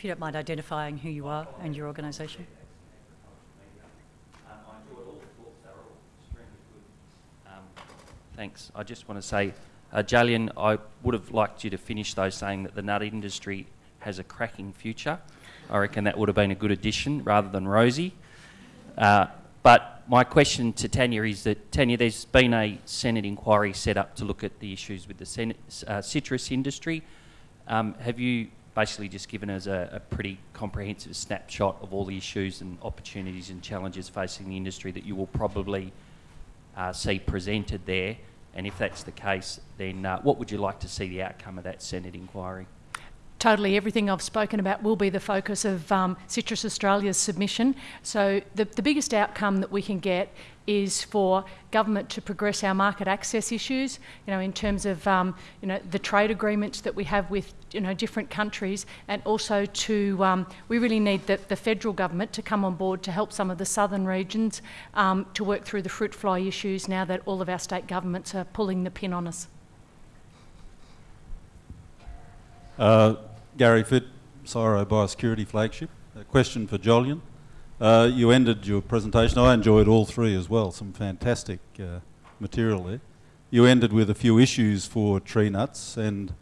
if you don't mind identifying who you are and your organisation. Thanks. I just want to say, uh, Jolyon, I would have liked you to finish though saying that the nut industry has a cracking future. I reckon that would have been a good addition rather than rosy. Uh, but my question to Tanya is that, Tanya, there's been a Senate inquiry set up to look at the issues with the Senate, uh, citrus industry. Um, have you basically just given us a, a, pretty comprehensive snapshot of all the issues and opportunities and challenges facing the industry that you will probably uh, see presented there? And if that's the case, then uh, what would you like to see the outcome of that Senate inquiry? Totally everything I've spoken about will be the focus of um, Citrus Australia's submission. So the, the biggest outcome that we can get is for government to progress our market access issues, you know, in terms of, um, you know, the trade agreements that we have with, you know, different countries and also to, um, we really need the, the, federal government to come on board to help some of the southern regions um, to work through the fruit fly issues now that all of our state governments are pulling the pin on us. Uh, Gary Fitt, CSIRO Biosecurity Flagship. A question for Jolyon. Uh, you ended your presentation, I enjoyed all three as well, some fantastic uh, material there. You ended with a few issues for tree nuts and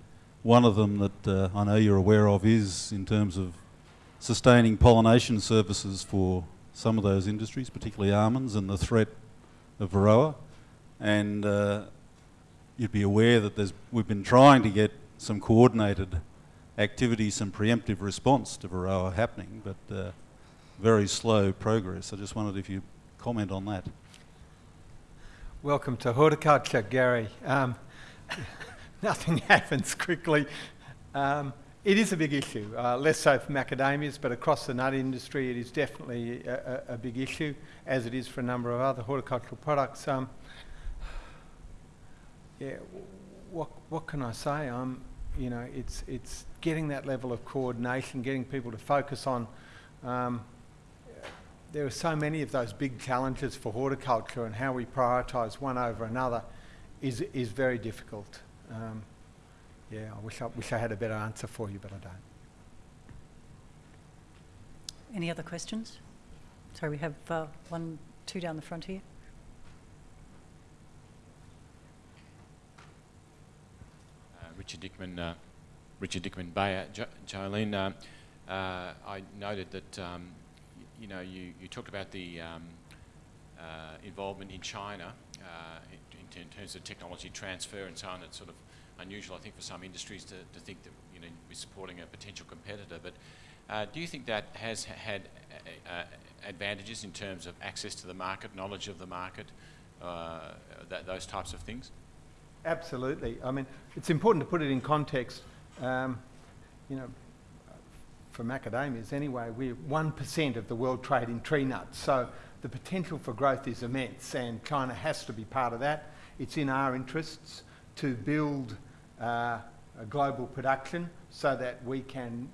one of them that uh, I know you're aware of is in terms of sustaining pollination services for some of those industries, particularly almonds and the threat of varroa. And uh, you'd be aware that we've been trying to get some coordinated activities and preemptive response to Varroa happening, but uh, very slow progress. I just wondered if you comment on that. Welcome to horticulture, Gary. Um, nothing happens quickly. Um, it is a big issue, uh, less so for macadamias, but across the nut industry it is definitely a, a, big issue, as it is for a number of other horticultural products. Um, yeah, what, what can I say? I'm, you know, it's, it's getting that level of coordination, getting people to focus on. Um, there are so many of those big challenges for horticulture and how we prioritise one over another is, is very difficult. Um, yeah, I wish I, wish I had a better answer for you, but I don't. Any other questions? Sorry, we have uh, one, two down the front here. Uh, Richard Dickman, uh, Richard Dickman Bayer. Jo Jolyon, uh, uh, I noted that um, you know you, you talked about the um, uh, involvement in China uh, in, in, terms of technology transfer and so on. It's sort of unusual, I think, for some industries to, to think that you know we're supporting a potential competitor. But uh, do you think that has had advantages in terms of access to the market, knowledge of the market, that, those types of things? Absolutely. I mean, it's important to put it in context. Um, you know, for macadamias anyway, we're 1% of the world trade in tree nuts. So the potential for growth is immense and China has to be part of that. It's in our interests to build uh, a global production so that we can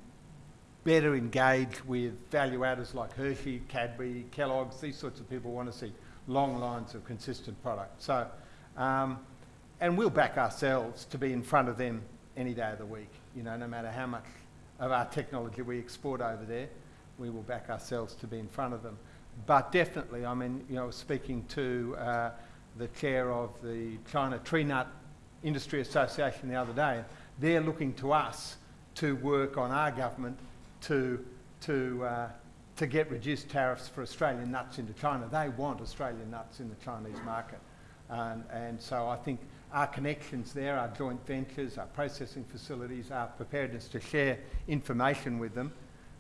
better engage with value adders like Hershey, Cadbury, Kellogg's, these sorts of people want to see long lines of consistent product. So, um, and we'll back ourselves to be in front of them any day of the week. You know, no matter how much of our technology we export over there, we will back ourselves to be in front of them. But definitely, I mean, you know, speaking to uh, the chair of the China Tree Nut Industry Association the other day, they're looking to us to work on our government to, to, uh, to get reduced tariffs for Australian nuts into China. They want Australian nuts in the Chinese market. Um, and so I think our connections there, our joint ventures, our processing facilities, our preparedness to share information with them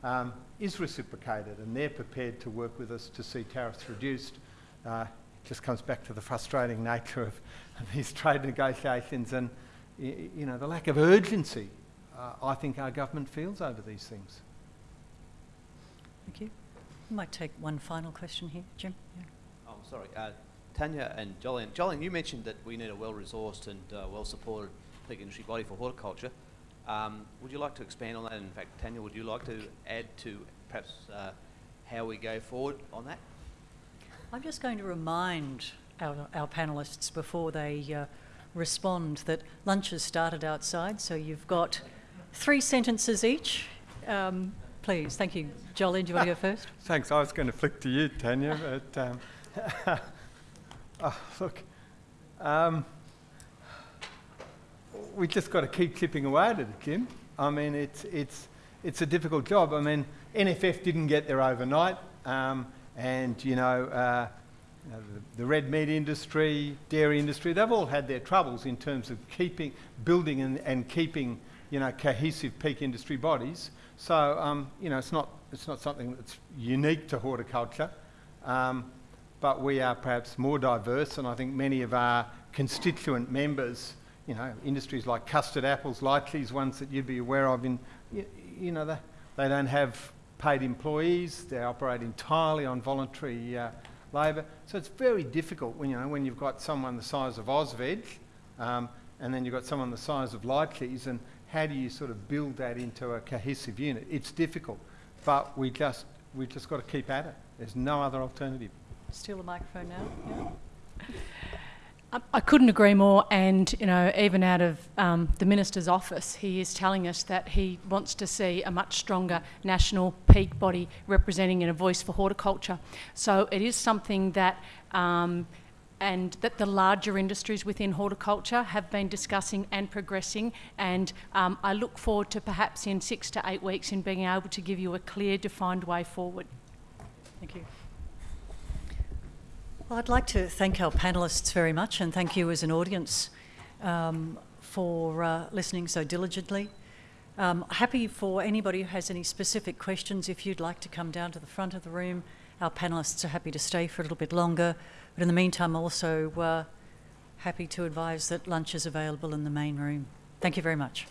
um, is reciprocated and they're prepared to work with us to see tariffs reduced. Uh, it just comes back to the frustrating nature of, these trade negotiations and you know, the lack of urgency uh, I think our government feels over these things. Thank you. I might take one final question here, Jim. Yeah. Oh, sorry. Uh, Tanya and Jolyon. Jolyon, you mentioned that we need a well-resourced and uh, well-supported peak industry body for horticulture. Um, would you like to expand on that? In fact, Tanya, would you like to add to perhaps uh, how we go forward on that? I'm just going to remind our, our panellists before they uh, respond that lunch has started outside, so you've got three sentences each. Um, please. Thank you. Jolyon, do you want to go first? Thanks. I was going to flick to you, Tanya, but um, oh, look, um, we just got to keep chipping away at it, Kim. I mean, it's it's it's a difficult job. I mean, NFF didn't get there overnight, um, and you know. Uh, you know, the, the red meat industry, dairy industry, they've all had their troubles in terms of keeping, building and, and keeping, you know, cohesive peak industry bodies. So, um, you know, it's not, it's not something that's unique to horticulture, um, but we are perhaps more diverse, and I think many of our constituent members, you know, industries like custard apples, lychees, ones that you'd be aware of, in, you, you know, they, they don't have paid employees, they operate entirely on voluntary uh, labour. So it's very difficult when, you know, when you've got someone the size of AUSVEG, um, and then you've got someone the size of Lychees, and how do you sort of build that into a cohesive unit? It's difficult, but we just, we've just got to keep at it. There's no other alternative. Steal the microphone now. Yeah. I- I couldn't agree more, and you know, even out of um, the minister's office, he is telling us that he wants to see a much stronger national peak body representing and a voice for horticulture. So it is something that, um, and that the larger industries within horticulture have been discussing and progressing. And um, I look forward to perhaps in six to eight weeks in being able to give you a clear, defined way forward. Thank you. Well, I'd like to thank our panellists very much and thank you as an audience um, for uh, listening so diligently. Um, happy for anybody who has any specific questions, if you'd like to come down to the front of the room. Our panellists are happy to stay for a little bit longer. But in the meantime, also uh, happy to advise that lunch is available in the main room. Thank you very much.